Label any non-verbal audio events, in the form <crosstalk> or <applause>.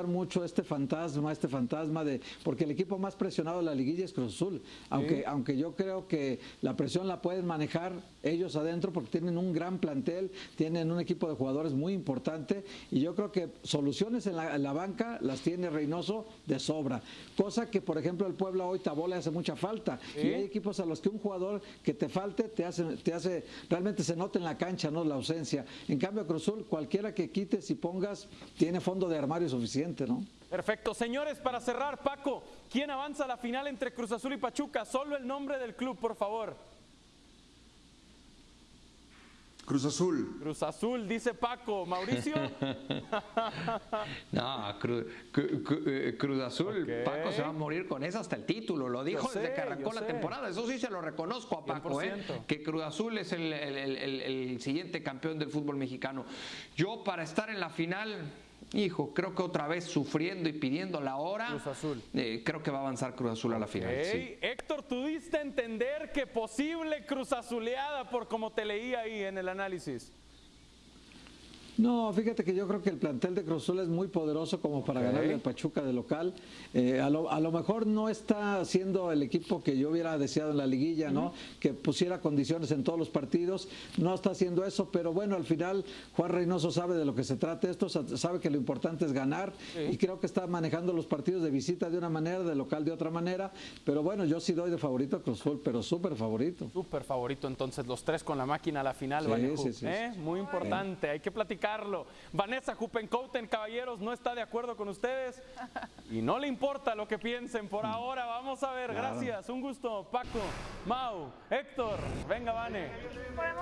mucho este fantasma, este fantasma de, porque el equipo más presionado de la liguilla es Cruz Azul, aunque, aunque yo creo que la presión la pueden manejar ellos adentro porque tienen un gran plantel, tienen un equipo de jugadores muy importante y yo creo que soluciones en la, banca las tiene Reynoso de sobra, cosa que por ejemplo el Puebla hoy Tabó le hace mucha falta. Y hay equipos a los que un jugador que te falte te hace, te hace realmente se nota en la cancha, no la ausencia. En cambio Cruz Azul cualquiera que quites y pongas tiene fondo de armario suficiente. ¿No? Perfecto. Señores, para cerrar, Paco, ¿quién avanza a la final entre Cruz Azul y Pachuca? Solo el nombre del club, por favor. Cruz Azul. Cruz Azul, dice Paco. Mauricio. <laughs> no, eh, Cruz Azul. Paco se va a morir con eso hasta el título. Lo dijo desde que arrancó la temporada. Eso sí se lo reconozco a Paco, ¿eh? que Cruz Azul es el, el siguiente campeón del fútbol mexicano. Yo, para estar en la final hijo, creo que otra vez sufriendo y pidiendo la hora. Cruz Azul. Eh, creo que va a avanzar Cruz Azul a la final. Héctor, ¿tú diste a entender que posible Cruz Azuleada por como te leí ahí en el análisis? No, fíjate que yo creo que el plantel de Cruz Azul es muy poderoso como para ganarle al Pachuca de local. Eh, a, lo, mejor no está siendo el equipo que yo hubiera deseado en la liguilla, ¿no? Que pusiera condiciones en todos los partidos. No está haciendo eso, pero bueno, al final Juan Reynoso sabe de lo que se trata esto, sabe que lo importante es ganar y creo que está manejando los partidos de visita de una manera, de local de otra manera. Pero bueno, yo sí doy de favorito a Cruz Azul, pero súper favorito. Súper favorito, entonces los tres con la máquina a la final, sí, sí, ¿eh? Muy importante, hay que platicar Vanessa Jupencouten, caballeros, no está de acuerdo con ustedes y no le importa lo que piensen por ahora. Vamos a ver, gracias, un gusto. Paco, Mau, Héctor, venga, Vane.